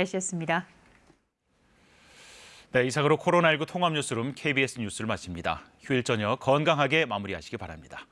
날씨였습니다. 네, 이상으로 코로나19 통합 뉴스룸 KBS 뉴스를 마칩니다. 휴일 저녁 건강하게 마무리하시기 바랍니다.